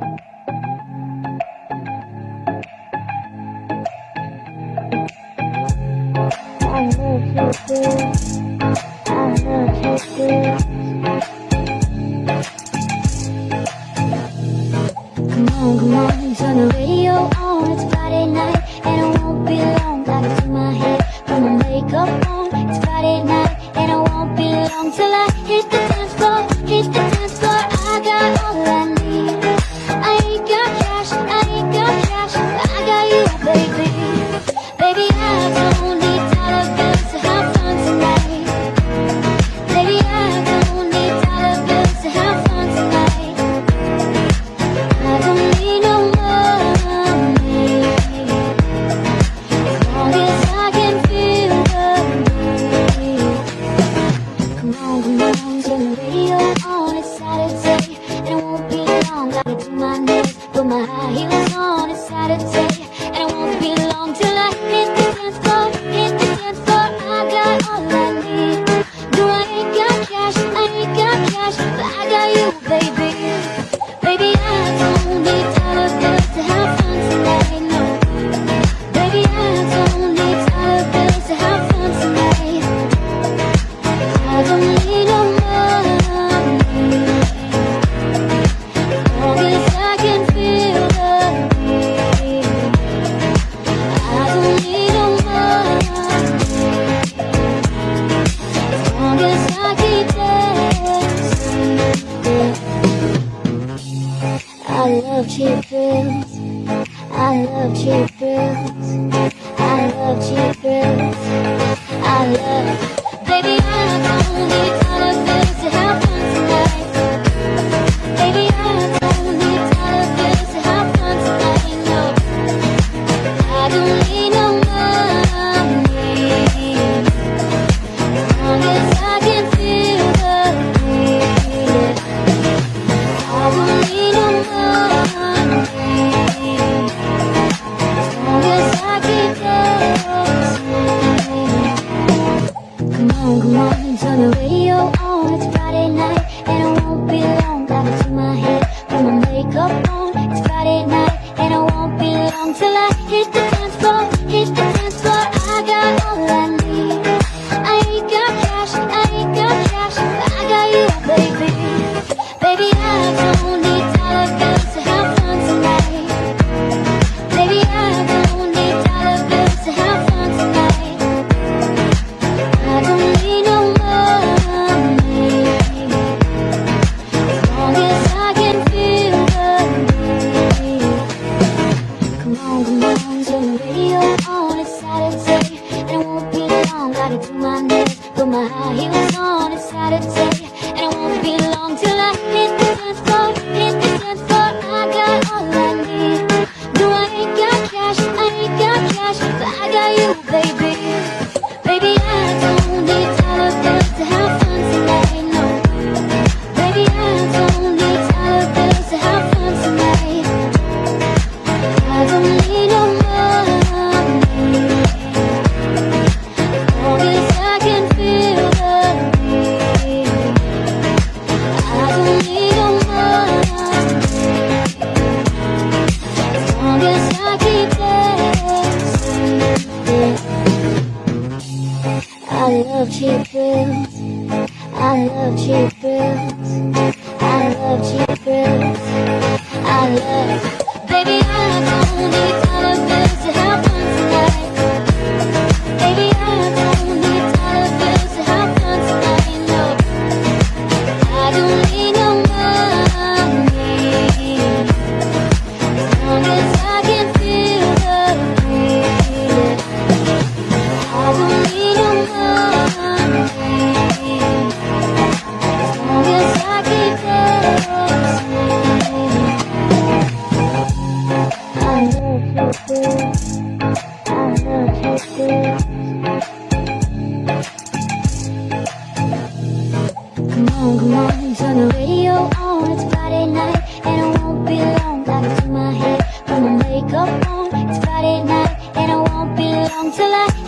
Come on, come on, turn the radio on, it's love cheap thrills. I love cheap thrills. I love cheap thrills. I love, baby. radio on, it's Friday night And I won't be long, got it to my head Put my makeup on, it's Friday night And I won't be long till I hit the dance floor.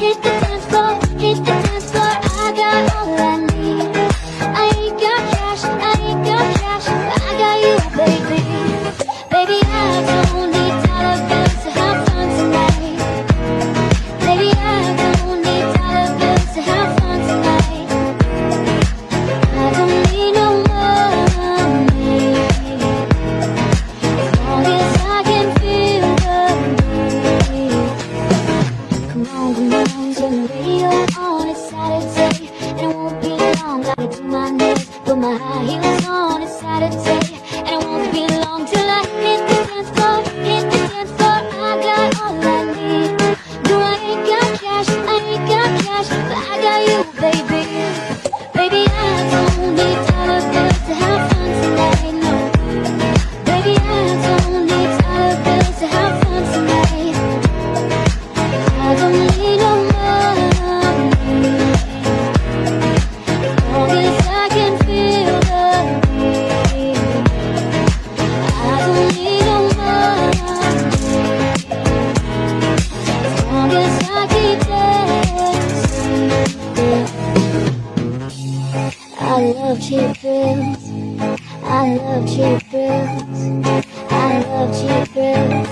Здесь love cheap thrills. I love cheap thrills. I love cheap thrills.